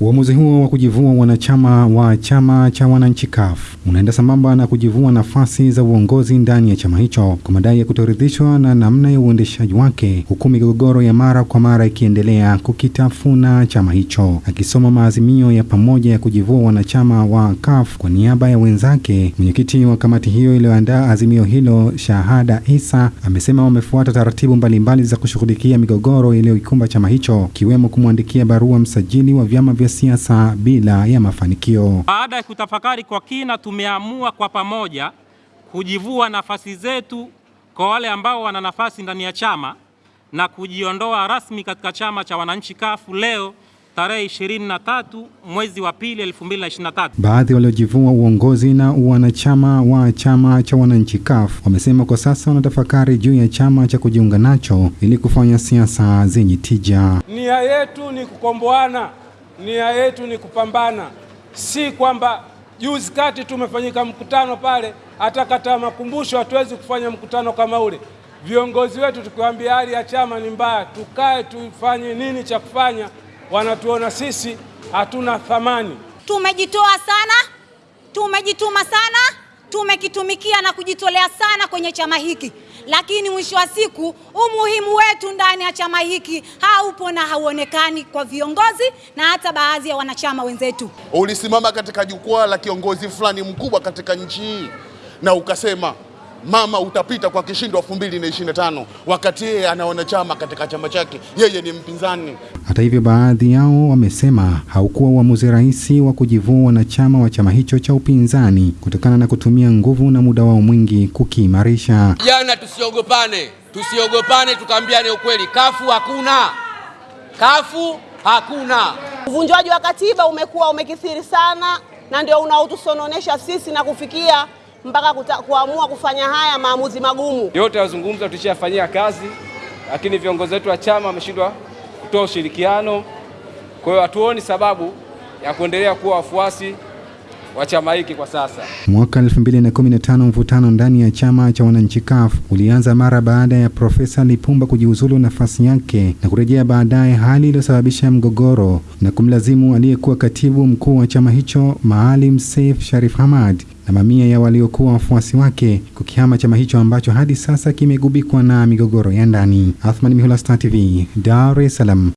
Uamuzi huo wa kujivua wanachama wa chama cha wananchi CUF unaenda sambamba na kujivua nafasi za uongozi ndani ya chama hicho kwa madai ya kutoridhishwa na namna ya uendeshaji wake, huku migogoro ya mara kwa mara ikiendelea kukitafuna chama hicho. Akisoma maazimio ya pamoja ya kujivua wanachama wa CUF kwa niaba ya wenzake, mwenyekiti wa kamati hiyo iliyoandaa azimio hilo, Shahada Isa, amesema wamefuata taratibu mbalimbali za kushughulikia migogoro iliyoikumba chama hicho, ikiwemo kumwandikia barua msajili wa vyama vya siasa bila ya mafanikio. Baada ya kutafakari kwa kina, tumeamua kwa pamoja kujivua nafasi zetu kwa wale ambao wana nafasi ndani ya chama na kujiondoa rasmi katika chama cha wananchi kafu leo tarehe 23 mwezi wa pili 2023. Baadhi waliojivua uongozi na wanachama wa chama cha wananchi CUF wamesema kwa sasa wanatafakari juu ya chama cha kujiunga nacho ili kufanya siasa zenye tija. Nia yetu ni kukomboana, nia yetu ni kupambana, si kwamba juzi kati tumefanyika mkutano pale, hata kata makumbusho hatuwezi kufanya mkutano kama ule. Viongozi wetu tukiwaambia hali ya chama ni mbaya, tukae tufanye nini cha kufanya wanatuona sisi hatuna thamani. Tumejitoa sana, tumejituma sana, tumekitumikia na kujitolea sana kwenye chama hiki, lakini mwisho wa siku umuhimu wetu ndani ya chama hiki haupo na hauonekani kwa viongozi na hata baadhi ya wanachama wenzetu. Ulisimama katika jukwaa la kiongozi fulani mkubwa katika nchi hii na ukasema mama utapita kwa kishindo 2025 wakati yeye ana wanachama katika chama chake, yeye ni mpinzani. Hata hivyo, baadhi yao wamesema haukuwa uamuzi rahisi wa kujivua wanachama wa chama hicho cha upinzani kutokana na kutumia nguvu na muda wao mwingi kukiimarisha. Jana tusiogopane, tusiogopane, tukaambiane ukweli. Kafu hakuna, kafu hakuna. Uvunjwaji wa katiba umekuwa umekithiri sana, na ndio unaotusononesha sisi na kufikia mpaka kuamua kufanya haya maamuzi magumu. Yote yazungumza tulishafanyia kazi, lakini viongozi wetu wa chama wameshindwa kutoa ushirikiano. Kwa hiyo hatuoni sababu ya kuendelea kuwa wafuasi wa chama hiki kwa sasa. Mwaka 2015 mvutano ndani ya chama cha wananchi CUF ulianza mara baada ya Profesa Lipumba kujiuzulu nafasi yake na kurejea baadaye, hali iliyosababisha mgogoro na kumlazimu aliyekuwa katibu mkuu wa chama hicho Maalim Seif Sharif Hamad na mamia ya waliokuwa wafuasi wake kukihama chama hicho ambacho hadi sasa kimegubikwa na migogoro ya ndani. Athman Mihula, Star TV, Dar es Salaam.